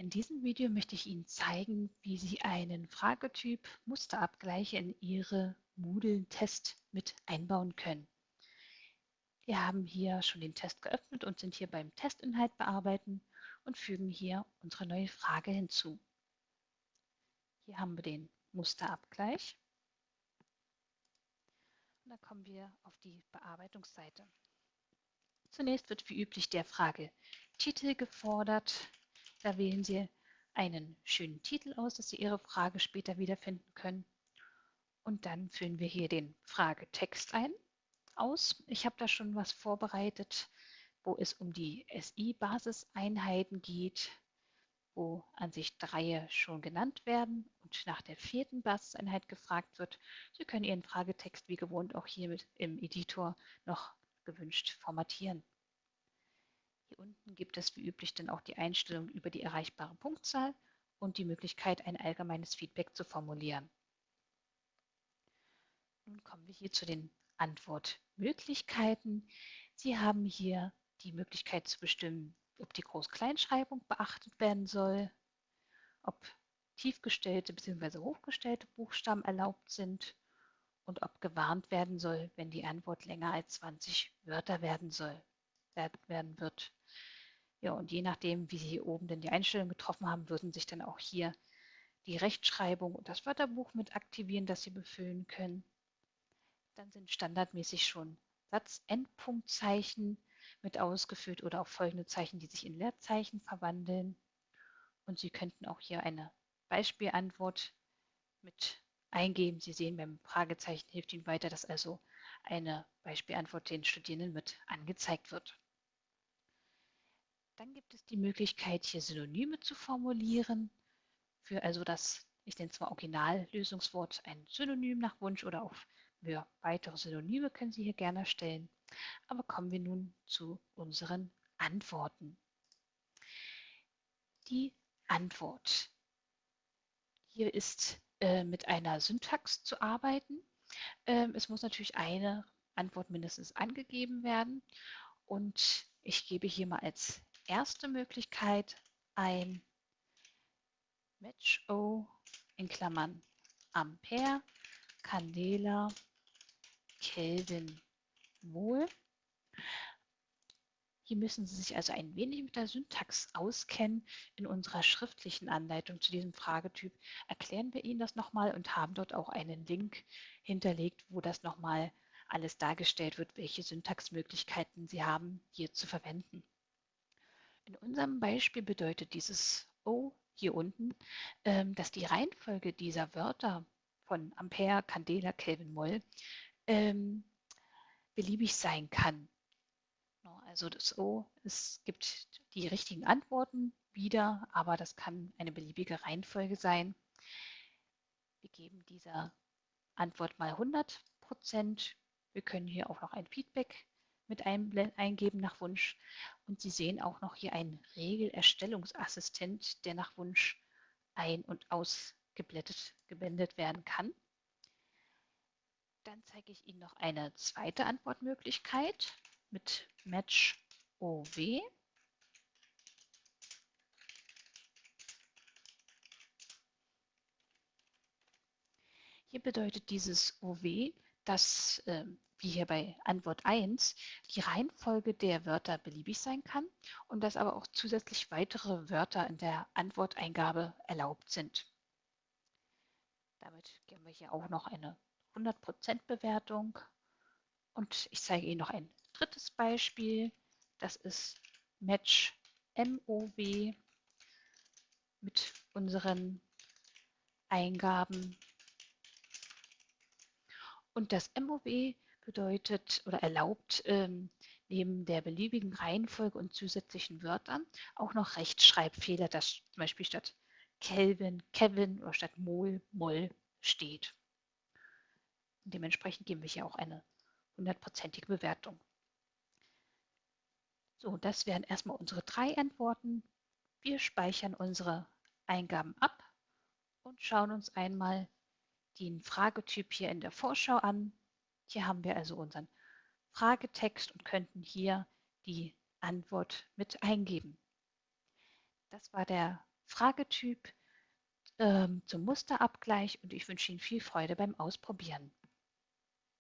In diesem Video möchte ich Ihnen zeigen, wie Sie einen Fragetyp Musterabgleich in Ihre Moodle-Test mit einbauen können. Wir haben hier schon den Test geöffnet und sind hier beim Testinhalt bearbeiten und fügen hier unsere neue Frage hinzu. Hier haben wir den Musterabgleich. Und dann kommen wir auf die Bearbeitungsseite. Zunächst wird wie üblich der Frage Titel gefordert. Da wählen Sie einen schönen Titel aus, dass Sie Ihre Frage später wiederfinden können. Und dann füllen wir hier den Fragetext ein, aus. Ich habe da schon was vorbereitet, wo es um die SI-Basiseinheiten geht, wo an sich drei schon genannt werden und nach der vierten Basiseinheit gefragt wird. Sie können Ihren Fragetext wie gewohnt auch hier mit im Editor noch gewünscht formatieren. Hier unten gibt es wie üblich dann auch die Einstellung über die erreichbare Punktzahl und die Möglichkeit, ein allgemeines Feedback zu formulieren. Nun kommen wir hier zu den Antwortmöglichkeiten. Sie haben hier die Möglichkeit zu bestimmen, ob die Groß-Kleinschreibung beachtet werden soll, ob tiefgestellte bzw. hochgestellte Buchstaben erlaubt sind und ob gewarnt werden soll, wenn die Antwort länger als 20 Wörter werden soll werden wird. Ja, und je nachdem, wie Sie hier oben denn die Einstellung getroffen haben, würden sich dann auch hier die Rechtschreibung und das Wörterbuch mit aktivieren, das Sie befüllen können. Dann sind standardmäßig schon Satzendpunktzeichen mit ausgefüllt oder auch folgende Zeichen, die sich in Leerzeichen verwandeln. Und Sie könnten auch hier eine Beispielantwort mit eingeben. Sie sehen, beim Fragezeichen hilft Ihnen weiter, dass also eine Beispielantwort den Studierenden mit angezeigt wird. Dann gibt es die Möglichkeit, hier Synonyme zu formulieren. Für also das, ich nenne es mal Originallösungswort, ein Synonym nach Wunsch oder auch für weitere Synonyme können Sie hier gerne stellen. Aber kommen wir nun zu unseren Antworten. Die Antwort. Hier ist äh, mit einer Syntax zu arbeiten. Ähm, es muss natürlich eine Antwort mindestens angegeben werden. Und ich gebe hier mal als erste Möglichkeit ein Match O in Klammern Ampere, Candela, Kelvin, Mol. Hier müssen Sie sich also ein wenig mit der Syntax auskennen. In unserer schriftlichen Anleitung zu diesem Fragetyp erklären wir Ihnen das nochmal und haben dort auch einen Link hinterlegt, wo das nochmal alles dargestellt wird, welche Syntaxmöglichkeiten Sie haben, hier zu verwenden. In unserem Beispiel bedeutet dieses O hier unten, ähm, dass die Reihenfolge dieser Wörter von Ampere, Candela, Kelvin, Moll ähm, beliebig sein kann. Also das O, es gibt die richtigen Antworten wieder, aber das kann eine beliebige Reihenfolge sein. Wir geben dieser Antwort mal 100 Prozent. Wir können hier auch noch ein Feedback mit eingeben nach Wunsch. Und Sie sehen auch noch hier einen Regelerstellungsassistent, der nach Wunsch ein- und ausgeblendet geblendet werden kann. Dann zeige ich Ihnen noch eine zweite Antwortmöglichkeit mit Match OW. Hier bedeutet dieses OW, dass äh, wie hier bei Antwort 1, die Reihenfolge der Wörter beliebig sein kann und dass aber auch zusätzlich weitere Wörter in der Antworteingabe erlaubt sind. Damit geben wir hier auch noch eine 100% Bewertung. Und ich zeige Ihnen noch ein drittes Beispiel. Das ist Match MOW mit unseren Eingaben. Und das MOW bedeutet oder erlaubt ähm, neben der beliebigen Reihenfolge und zusätzlichen Wörtern auch noch Rechtschreibfehler, dass zum Beispiel statt Kelvin, Kevin oder statt Mol, Moll steht. Und dementsprechend geben wir hier auch eine hundertprozentige Bewertung. So, das wären erstmal unsere drei Antworten. Wir speichern unsere Eingaben ab und schauen uns einmal den Fragetyp hier in der Vorschau an. Hier haben wir also unseren Fragetext und könnten hier die Antwort mit eingeben. Das war der Fragetyp ähm, zum Musterabgleich und ich wünsche Ihnen viel Freude beim Ausprobieren.